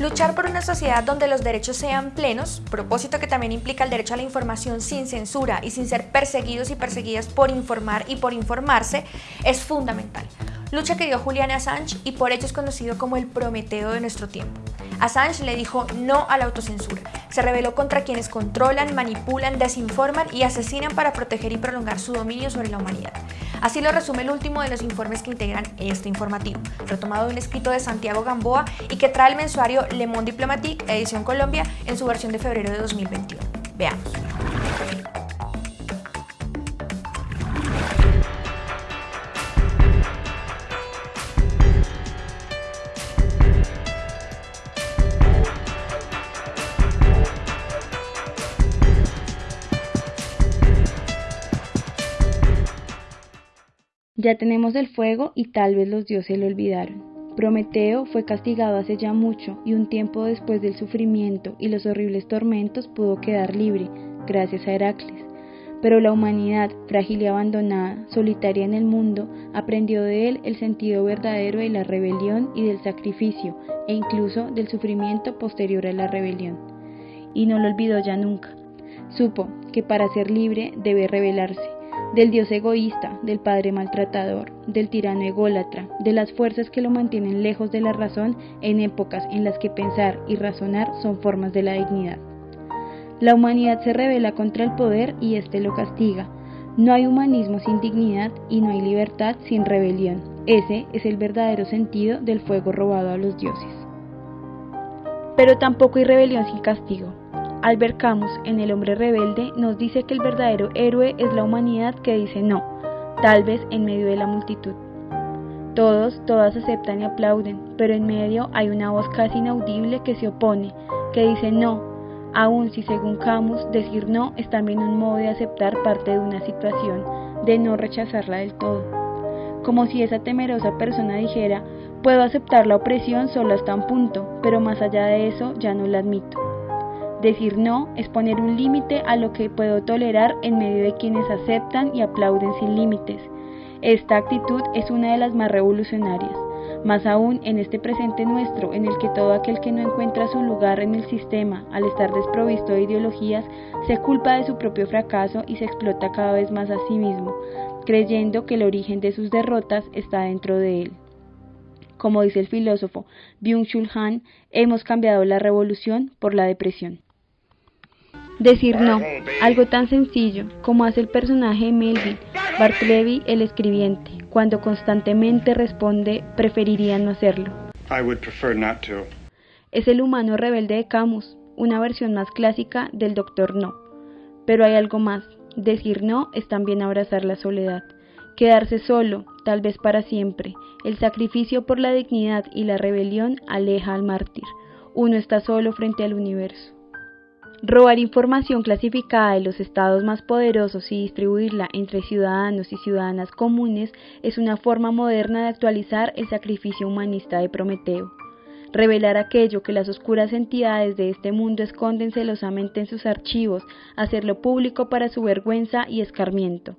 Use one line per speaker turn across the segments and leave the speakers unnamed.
Luchar por una sociedad donde los derechos sean plenos, propósito que también implica el derecho a la información sin censura y sin ser perseguidos y perseguidas por informar y por informarse, es fundamental. Lucha que dio Julian Assange y por ello es conocido como el Prometeo de nuestro tiempo. Assange le dijo no a la autocensura. Se rebeló contra quienes controlan, manipulan, desinforman y asesinan para proteger y prolongar su dominio sobre la humanidad. Así lo resume el último de los informes que integran este informativo, retomado de un escrito de Santiago Gamboa y que trae el mensuario Le Monde Diplomatique, edición Colombia, en su versión de febrero de 2021. Veamos.
Ya tenemos el fuego y tal vez los dioses lo olvidaron. Prometeo fue castigado hace ya mucho y un tiempo después del sufrimiento y los horribles tormentos pudo quedar libre, gracias a Heracles. Pero la humanidad, frágil y abandonada, solitaria en el mundo, aprendió de él el sentido verdadero de la rebelión y del sacrificio, e incluso del sufrimiento posterior a la rebelión. Y no lo olvidó ya nunca. Supo que para ser libre debe rebelarse, del dios egoísta, del padre maltratador, del tirano ególatra, de las fuerzas que lo mantienen lejos de la razón en épocas en las que pensar y razonar son formas de la dignidad. La humanidad se revela contra el poder y éste lo castiga. No hay humanismo sin dignidad y no hay libertad sin rebelión. Ese es el verdadero sentido del fuego robado a los dioses. Pero tampoco hay rebelión sin castigo. Albert Camus, en El hombre rebelde, nos dice que el verdadero héroe es la humanidad que dice no, tal vez en medio de la multitud. Todos, todas aceptan y aplauden, pero en medio hay una voz casi inaudible que se opone, que dice no, aun si según Camus decir no es también un modo de aceptar parte de una situación, de no rechazarla del todo. Como si esa temerosa persona dijera, puedo aceptar la opresión solo hasta un punto, pero más allá de eso ya no la admito. Decir no es poner un límite a lo que puedo tolerar en medio de quienes aceptan y aplauden sin límites. Esta actitud es una de las más revolucionarias, más aún en este presente nuestro en el que todo aquel que no encuentra su lugar en el sistema al estar desprovisto de ideologías se culpa de su propio fracaso y se explota cada vez más a sí mismo, creyendo que el origen de sus derrotas está dentro de él. Como dice el filósofo Byung-Chul Han, hemos cambiado la revolución por la depresión. Decir no, algo tan sencillo como hace el personaje de Melville, Bartleby el escribiente, cuando constantemente responde preferiría no hacerlo. Es el humano rebelde de Camus, una versión más clásica del Doctor No. Pero hay algo más, decir no es también abrazar la soledad, quedarse solo, tal vez para siempre. El sacrificio por la dignidad y la rebelión aleja al mártir. Uno está solo frente al universo. Robar información clasificada de los estados más poderosos y distribuirla entre ciudadanos y ciudadanas comunes es una forma moderna de actualizar el sacrificio humanista de Prometeo. Revelar aquello que las oscuras entidades de este mundo esconden celosamente en sus archivos, hacerlo público para su vergüenza y escarmiento.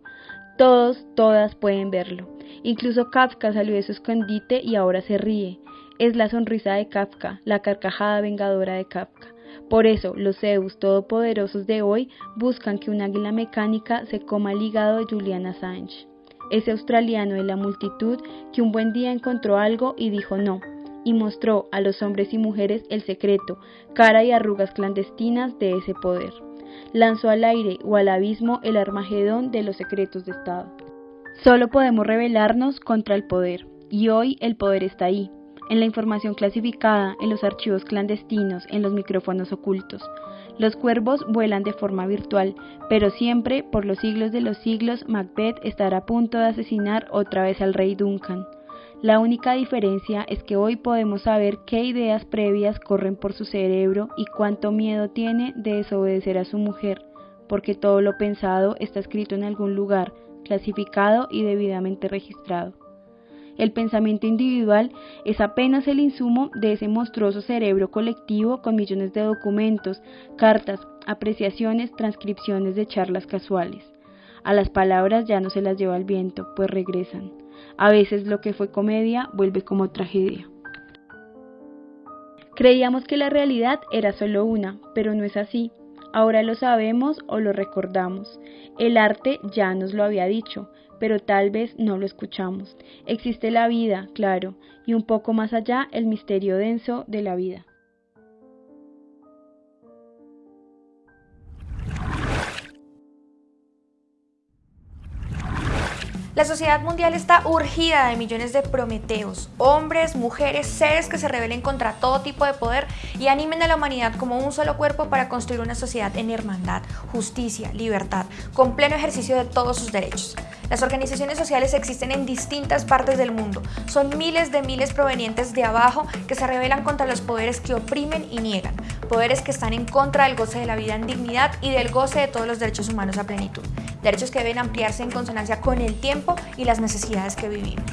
Todos, todas pueden verlo. Incluso Kafka salió de su escondite y ahora se ríe. Es la sonrisa de Kafka, la carcajada vengadora de Kafka. Por eso, los Zeus todopoderosos de hoy buscan que un águila mecánica se coma el hígado de Julian Assange, ese australiano de la multitud que un buen día encontró algo y dijo no, y mostró a los hombres y mujeres el secreto, cara y arrugas clandestinas de ese poder. Lanzó al aire o al abismo el armagedón de los secretos de Estado. Solo podemos rebelarnos contra el poder, y hoy el poder está ahí, en la información clasificada, en los archivos clandestinos, en los micrófonos ocultos. Los cuervos vuelan de forma virtual, pero siempre, por los siglos de los siglos, Macbeth estará a punto de asesinar otra vez al rey Duncan. La única diferencia es que hoy podemos saber qué ideas previas corren por su cerebro y cuánto miedo tiene de desobedecer a su mujer, porque todo lo pensado está escrito en algún lugar, clasificado y debidamente registrado. El pensamiento individual es apenas el insumo de ese monstruoso cerebro colectivo con millones de documentos, cartas, apreciaciones, transcripciones de charlas casuales. A las palabras ya no se las lleva el viento, pues regresan. A veces lo que fue comedia vuelve como tragedia. Creíamos que la realidad era solo una, pero no es así. Ahora lo sabemos o lo recordamos. El arte ya nos lo había dicho, pero tal vez no lo escuchamos. Existe la vida, claro, y un poco más allá el misterio denso de la vida.
La sociedad mundial está urgida de millones de prometeos, hombres, mujeres, seres que se rebelen contra todo tipo de poder y animen a la humanidad como un solo cuerpo para construir una sociedad en hermandad, justicia, libertad, con pleno ejercicio de todos sus derechos. Las organizaciones sociales existen en distintas partes del mundo. Son miles de miles provenientes de abajo que se rebelan contra los poderes que oprimen y niegan, poderes que están en contra del goce de la vida en dignidad y del goce de todos los derechos humanos a plenitud derechos que deben ampliarse en consonancia con el tiempo y las necesidades que vivimos.